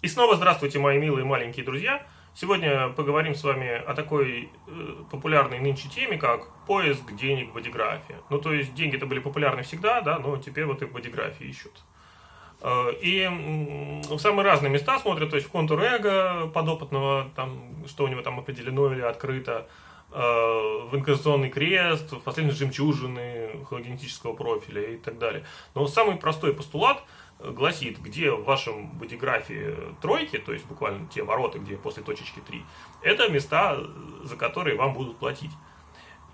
И снова здравствуйте, мои милые маленькие друзья. Сегодня поговорим с вами о такой э, популярной нынче теме, как поиск денег в бодиграфии. Ну, то есть, деньги-то были популярны всегда, да, но теперь вот и в бодиграфии ищут. Э, и э, в самые разные места смотрят, то есть в контур эго подопытного, там, что у него там определено или открыто, э, в инкарнационный крест, в последние жемчужины хологенетического профиля и так далее. Но самый простой постулат – гласит, где в вашем бодиграфе тройки, то есть буквально те ворота, где после точечки 3, это места, за которые вам будут платить.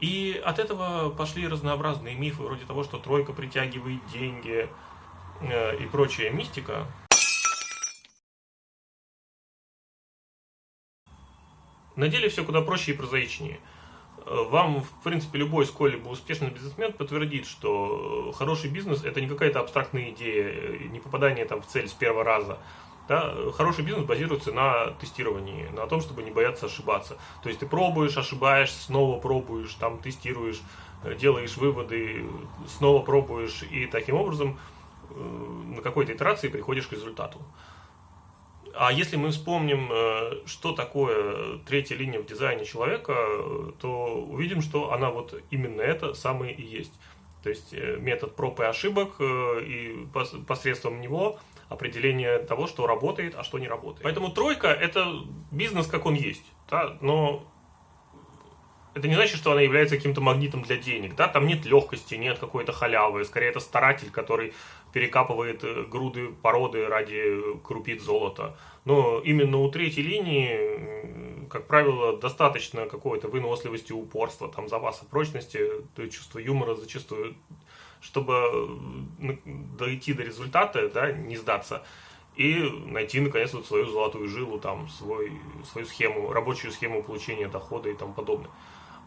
И от этого пошли разнообразные мифы, вроде того, что тройка притягивает деньги э, и прочая мистика. На деле все куда проще и прозаичнее – вам, в принципе, любой сколь-либо успешный бизнесмен подтвердит, что хороший бизнес – это не какая-то абстрактная идея, не попадание там в цель с первого раза. Да? Хороший бизнес базируется на тестировании, на том, чтобы не бояться ошибаться. То есть ты пробуешь, ошибаешься, снова пробуешь, там тестируешь, делаешь выводы, снова пробуешь, и таким образом э, на какой-то итерации приходишь к результату. А если мы вспомним, э, что такое третья линия в дизайне человека, то увидим, что она вот именно это самое и есть. То есть э, метод проб и ошибок, э, и посредством него определение того, что работает, а что не работает. Поэтому тройка – это бизнес, как он есть. Да? Но это не значит, что она является каким-то магнитом для денег. Да? Там нет легкости, нет какой-то халявы. Скорее, это старатель, который перекапывает э, груды породы ради крупиц золота. Но именно у третьей линии, как правило, достаточно какой-то выносливости, упорства, там, запаса прочности, чувства юмора зачастую, чтобы дойти до результата, да, не сдаться и найти наконец вот свою золотую жилу, там, свой, свою схему, рабочую схему получения дохода и тому подобное.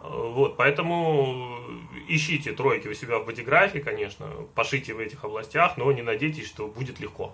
Вот, поэтому ищите тройки у себя в бодиграфе, конечно, пошите в этих областях, но не надейтесь, что будет легко.